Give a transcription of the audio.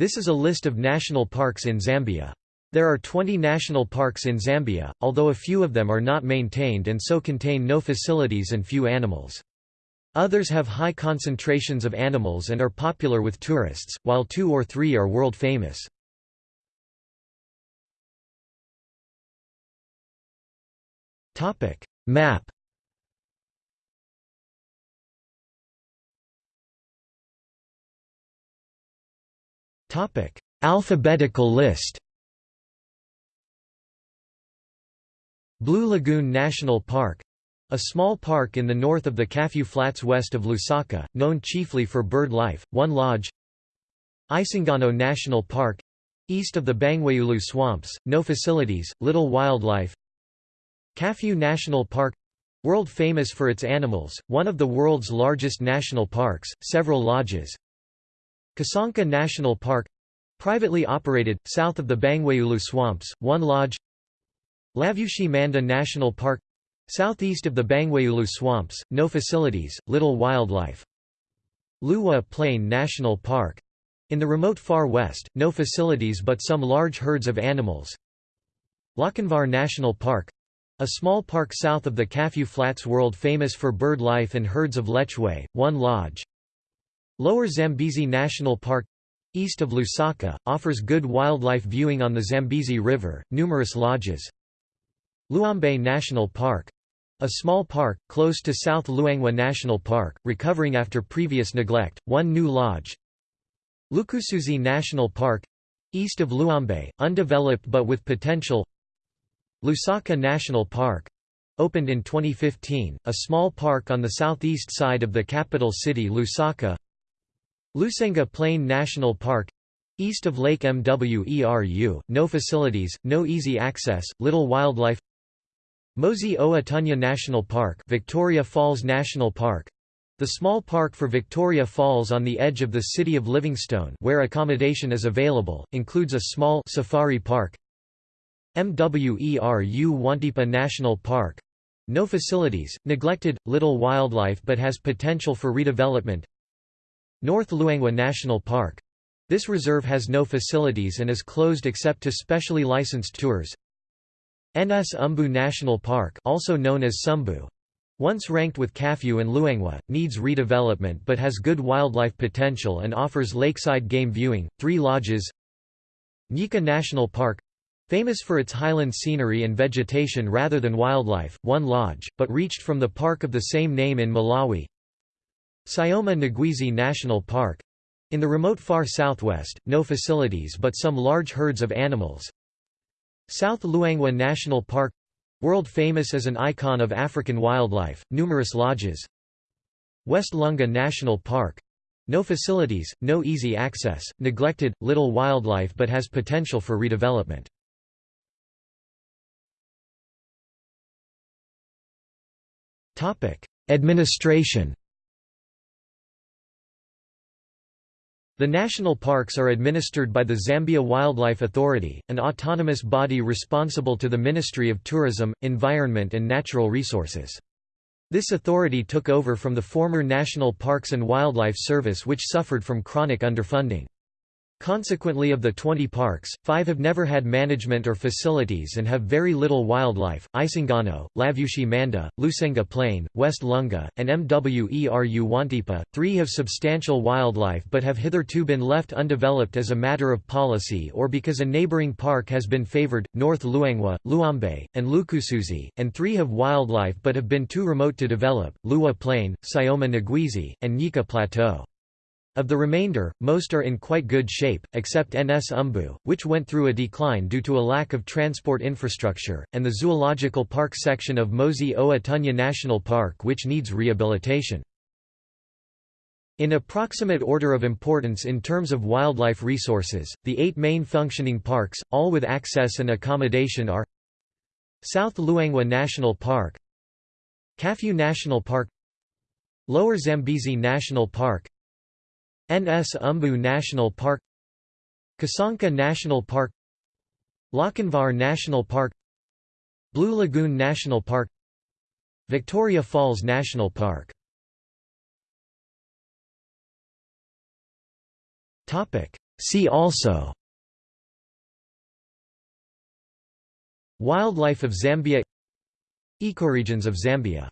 This is a list of national parks in Zambia. There are 20 national parks in Zambia, although a few of them are not maintained and so contain no facilities and few animals. Others have high concentrations of animals and are popular with tourists, while two or three are world famous. Map Topic: Alphabetical list. Blue Lagoon National Park a small park in the north of the Kafue Flats west of Lusaka, known chiefly for bird life, one lodge Isangano National Park east of the Bangweulu swamps, no facilities, little wildlife Kafue National Park world famous for its animals, one of the world's largest national parks, several lodges Kasanka National Park privately operated, south of the Bangweulu swamps, one lodge Lavushi Manda National Park southeast of the Bangweulu swamps, no facilities, little wildlife. Liuwa Plain National Park in the remote far west, no facilities but some large herds of animals. Lochinvar National Park a small park south of the Kafue Flats world famous for bird life and herds of lechwe, one lodge Lower Zambezi National Park east of Lusaka, offers good wildlife viewing on the Zambezi River, numerous lodges. Luambe National Park a small park, close to South Luangwa National Park, recovering after previous neglect, one new lodge. Lukusuzi National Park east of Luambe, undeveloped but with potential. Lusaka National Park opened in 2015, a small park on the southeast side of the capital city Lusaka. Lusenga Plain National Park east of Lake Mweru, no facilities, no easy access, little wildlife. Mosi Oa Tunya National Park Victoria Falls National Park the small park for Victoria Falls on the edge of the city of Livingstone where accommodation is available, includes a small safari park. Mweru Wantipa National Park no facilities, neglected, little wildlife but has potential for redevelopment North Luangwa National Park. This reserve has no facilities and is closed except to specially licensed tours. Nsumbu National Park also known as Sumbu. Once ranked with Kafue and Luangwa, needs redevelopment but has good wildlife potential and offers lakeside game viewing, three lodges Nyika National Park famous for its highland scenery and vegetation rather than wildlife, one lodge, but reached from the park of the same name in Malawi Sioma Ngwezi National Park in the remote far southwest, no facilities but some large herds of animals. South Luangwa National Park world famous as an icon of African wildlife, numerous lodges. West Lunga National Park no facilities, no easy access, neglected, little wildlife but has potential for redevelopment. Administration The national parks are administered by the Zambia Wildlife Authority, an autonomous body responsible to the Ministry of Tourism, Environment and Natural Resources. This authority took over from the former National Parks and Wildlife Service which suffered from chronic underfunding. Consequently of the 20 parks, five have never had management or facilities and have very little wildlife, Isangano, Lavushi Manda, Lusenga Plain, West Lunga, and Mweru Wantipa. Three have substantial wildlife but have hitherto been left undeveloped as a matter of policy or because a neighbouring park has been favoured, North Luangwa, Luambe, and Lukusuzi, and three have wildlife but have been too remote to develop, Liuwa Plain, Sioma Ngwezi, and Nyika Plateau. Of the remainder, most are in quite good shape, except Nsumbu, which went through a decline due to a lack of transport infrastructure, and the zoological park section of Mosi Oa Tunya National Park which needs rehabilitation. In approximate order of importance in terms of wildlife resources, the eight main functioning parks, all with access and accommodation are South Luangwa National Park Kafue National Park Lower Zambezi National Park Nsumbu National Park Kasanka National Park Lochinvar National Park Blue Lagoon National Park Victoria Falls National Park. See also Wildlife of Zambia Ecoregions of Zambia